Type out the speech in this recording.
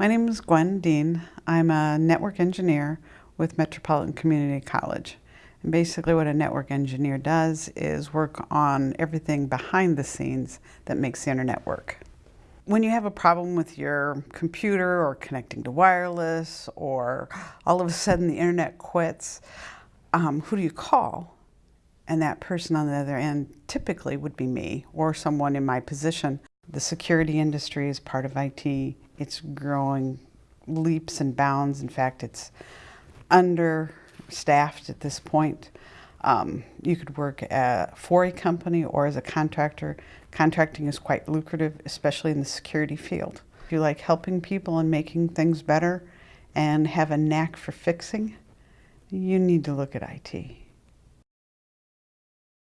My name is Gwen Dean. I'm a network engineer with Metropolitan Community College. And basically what a network engineer does is work on everything behind the scenes that makes the internet work. When you have a problem with your computer or connecting to wireless or all of a sudden the internet quits, um, who do you call? And that person on the other end typically would be me or someone in my position. The security industry is part of IT. It's growing leaps and bounds. In fact, it's understaffed at this point. Um, you could work at, for a company or as a contractor. Contracting is quite lucrative, especially in the security field. If you like helping people and making things better and have a knack for fixing, you need to look at IT.